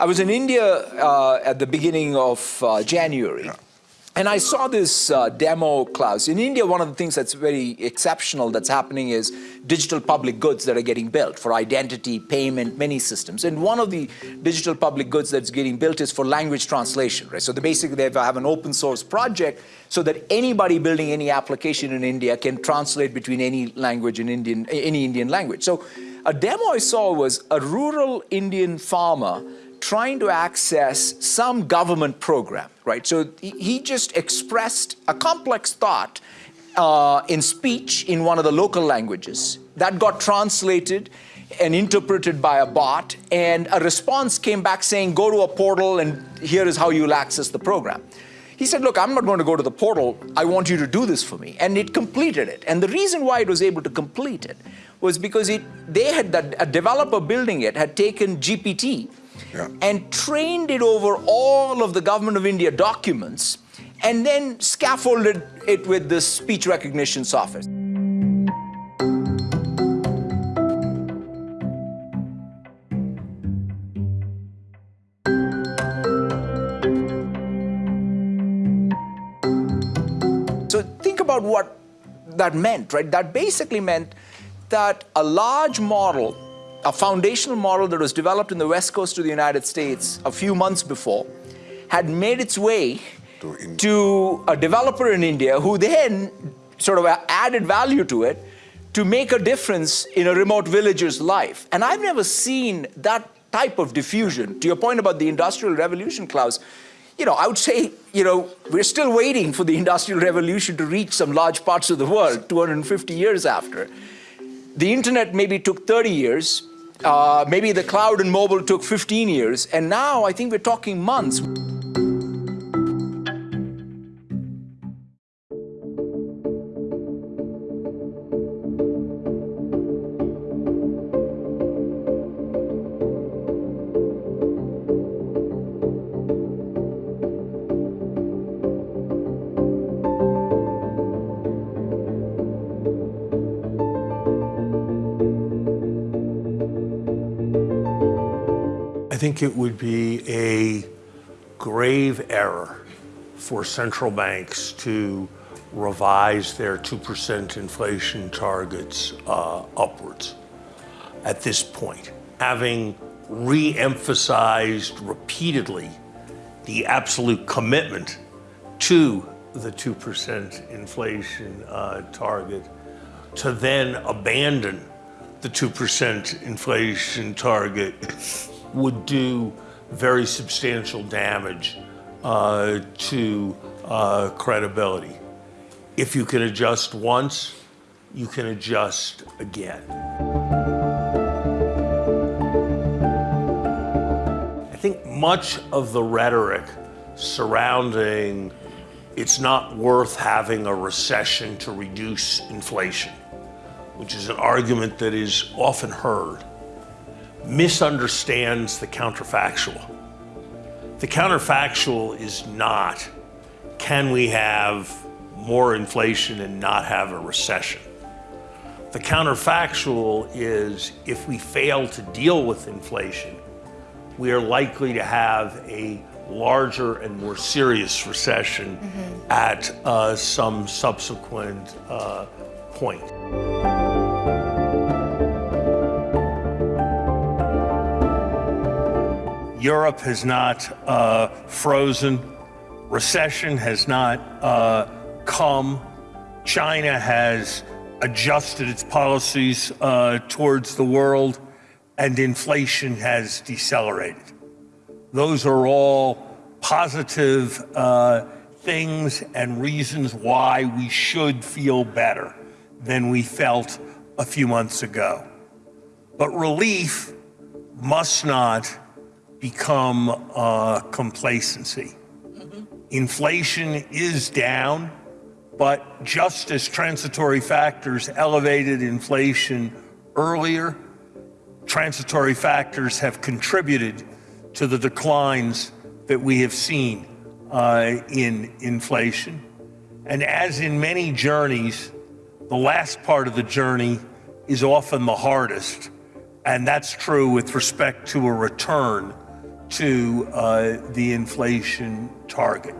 I was in India uh, at the beginning of uh, January. Yeah. And I saw this uh, demo, Klaus. In India, one of the things that's very exceptional that's happening is digital public goods that are getting built for identity, payment, many systems. And one of the digital public goods that's getting built is for language translation, right? So basically they have an open source project so that anybody building any application in India can translate between any language in Indian, any Indian language. So a demo I saw was a rural Indian farmer trying to access some government program, right? So he just expressed a complex thought uh, in speech in one of the local languages that got translated and interpreted by a bot and a response came back saying go to a portal and here is how you'll access the program. He said, look, I'm not going to go to the portal. I want you to do this for me. And it completed it. And the reason why it was able to complete it was because it, they had, a developer building it had taken GPT yeah. and trained it over all of the Government of India documents and then scaffolded it with this speech recognition software. So think about what that meant, right? That basically meant that a large model a foundational model that was developed in the west coast of the United States a few months before had made its way to, to a developer in India who then sort of added value to it to make a difference in a remote villager's life. And I've never seen that type of diffusion. To your point about the Industrial Revolution, Klaus, you know, I would say, you know, we're still waiting for the Industrial Revolution to reach some large parts of the world 250 years after. The internet maybe took 30 years, uh, maybe the cloud and mobile took 15 years, and now I think we're talking months. Think it would be a grave error for central banks to revise their 2% inflation targets uh, upwards at this point, having re emphasized repeatedly the absolute commitment to the 2% inflation uh, target, to then abandon the 2% inflation target would do very substantial damage uh, to uh, credibility. If you can adjust once, you can adjust again. I think much of the rhetoric surrounding it's not worth having a recession to reduce inflation, which is an argument that is often heard, misunderstands the counterfactual. The counterfactual is not can we have more inflation and not have a recession? The counterfactual is if we fail to deal with inflation, we are likely to have a larger and more serious recession mm-hmm. at uh, some subsequent uh, point. Europe has not uh, frozen. Recession has not uh, come. China has adjusted its policies uh, towards the world, and inflation has decelerated. Those are all positive uh, things and reasons why we should feel better than we felt a few months ago. But relief must not become uh, complacency. Mm-hmm. Inflation is down, but just as transitory factors elevated inflation earlier, transitory factors have contributed to the declines that we have seen uh, in inflation. And as in many journeys, the last part of the journey is often the hardest. And that's true with respect to a return to uh, the inflation target.